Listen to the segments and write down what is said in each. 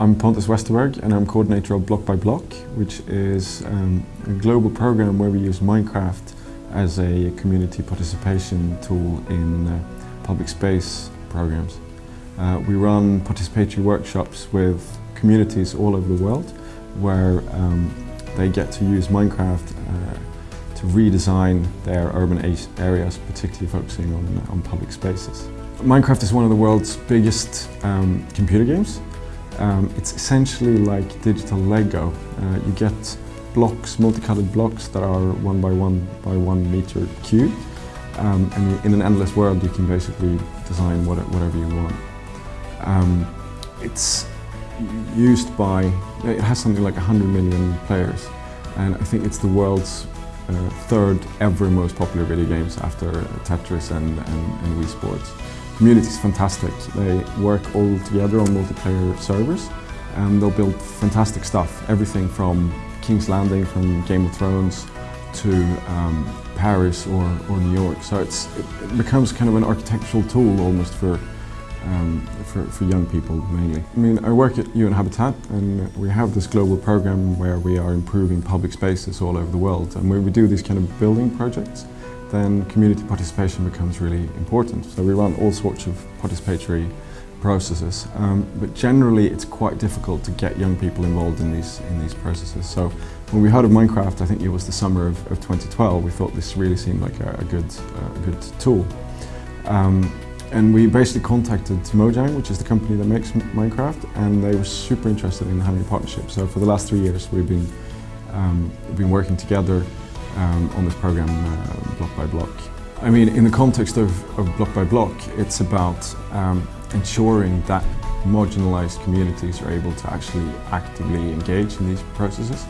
I'm Pontus Westerberg and I'm coordinator of Block by Block, which is um, a global program where we use Minecraft as a community participation tool in uh, public space programs. Uh, we run participatory workshops with communities all over the world where um, they get to use Minecraft uh, to redesign their urban areas, particularly focusing on, on public spaces. Minecraft is one of the world's biggest um, computer games. Um, it's essentially like digital Lego. Uh, you get blocks, multicolored blocks that are one by one by one meter cube. Um, and in an endless world you can basically design what, whatever you want. Um, it's used by, it has something like 100 million players and I think it's the world's uh, third ever most popular video games after Tetris and, and, and Wii Sports. Community is fantastic. They work all together on multiplayer servers and they'll build fantastic stuff. Everything from King's Landing, from Game of Thrones to um, Paris or, or New York. So it's, it becomes kind of an architectural tool almost for um, for, for young people mainly. I mean, I work at UN Habitat and we have this global program where we are improving public spaces all over the world and we do these kind of building projects then community participation becomes really important. So we run all sorts of participatory processes, um, but generally it's quite difficult to get young people involved in these in these processes. So when we heard of Minecraft, I think it was the summer of, of 2012, we thought this really seemed like a, a good, uh, a good tool. Um, and we basically contacted Mojang, which is the company that makes Minecraft, and they were super interested in having a partnership. So for the last three years, we've been um, been working together um, on this program, uh, block by block. I mean, in the context of, of block by block, it's about um, ensuring that marginalized communities are able to actually actively engage in these processes.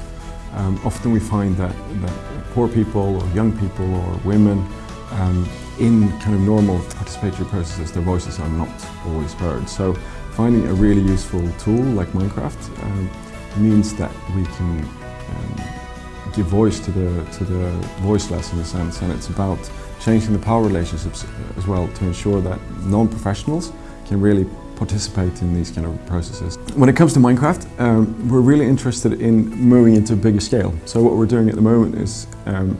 Um, often we find that, that poor people or young people or women um, in kind of normal participatory processes, their voices are not always heard. So finding a really useful tool like Minecraft um, means that we can um, give voice to the, to the voiceless in a sense and it's about changing the power relationships as well to ensure that non-professionals can really participate in these kind of processes. When it comes to Minecraft, um, we're really interested in moving into a bigger scale. So what we're doing at the moment is um,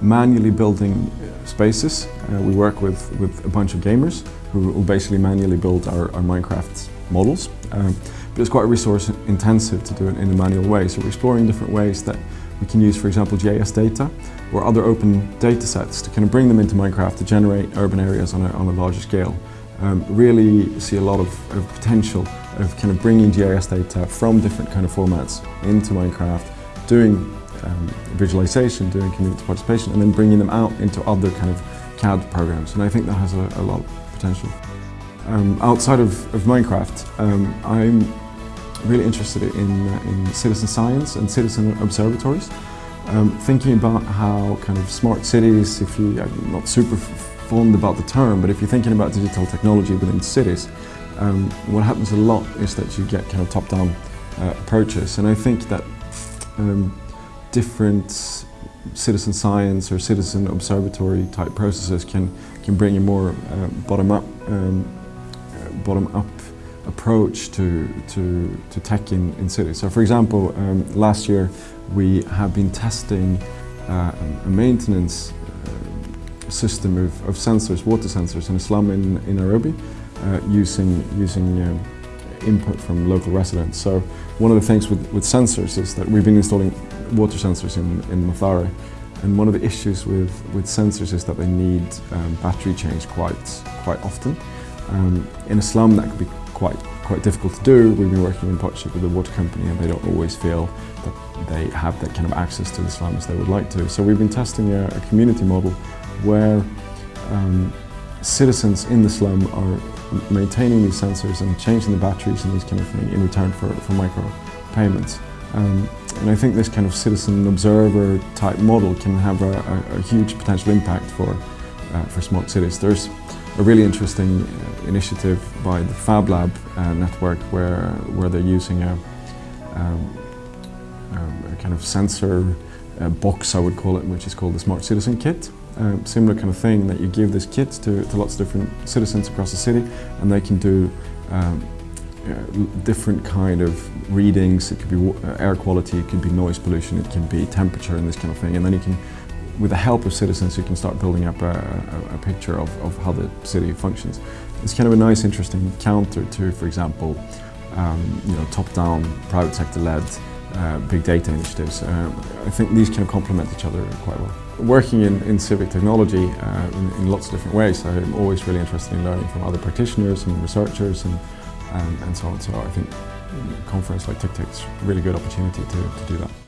manually building spaces. Uh, we work with, with a bunch of gamers who will basically manually build our, our Minecraft models. Um, but it's quite resource intensive to do it in a manual way, so we're exploring different ways that we can use, for example, GIS data or other open data sets to kind of bring them into Minecraft to generate urban areas on a, on a larger scale. Um, really see a lot of, of potential of kind of bringing GIS data from different kind of formats into Minecraft, doing um, visualization, doing community participation, and then bringing them out into other kind of CAD programs. And I think that has a, a lot of potential. Um, outside of, of Minecraft, um, I'm really interested in, uh, in citizen science and citizen observatories. Um, thinking about how kind of smart cities, if you, I'm not super fond about the term, but if you're thinking about digital technology within cities, um, what happens a lot is that you get kind of top-down uh, approaches. And I think that um, different citizen science or citizen observatory type processes can can bring a more uh, bottom up um, uh, bottom up approach to to to tech in in cities. So, for example, um, last year we have been testing uh, a maintenance uh, system of, of sensors, water sensors in a slum in in Nairobi, uh, using using um, input from local residents. So one of the things with, with sensors is that we've been installing water sensors in, in Mathare and one of the issues with, with sensors is that they need um, battery change quite, quite often. Um, in a slum that could be quite, quite difficult to do. We've been working in partnership with the water company and they don't always feel that they have that kind of access to the slum as they would like to. So we've been testing a, a community model where um, citizens in the slum are maintaining these sensors and changing the batteries and these kind of thing in return for, for micro payments. Um, and I think this kind of citizen observer type model can have a, a, a huge potential impact for, uh, for smart cities. There's a really interesting uh, initiative by the Fab Lab uh, network where, where they're using a, um, um a kind of sensor uh, box, I would call it, which is called the Smart Citizen Kit. Uh, similar kind of thing that you give this kit to, to lots of different citizens across the city and they can do um, uh, different kind of readings. It could be air quality, it could be noise pollution, it can be temperature and this kind of thing. And then you can, with the help of citizens, you can start building up a, a, a picture of, of how the city functions. It's kind of a nice, interesting counter to, for example, um, you know, top-down, private sector-led uh, big data initiatives. Um, I think these kind of complement each other quite well. Working in, in civic technology uh, in, in, lots of different ways, I'm always really interested in learning from other practitioners and researchers and, um, and so on. So I think a conference like TICTeC is a really good opportunity to, to do that.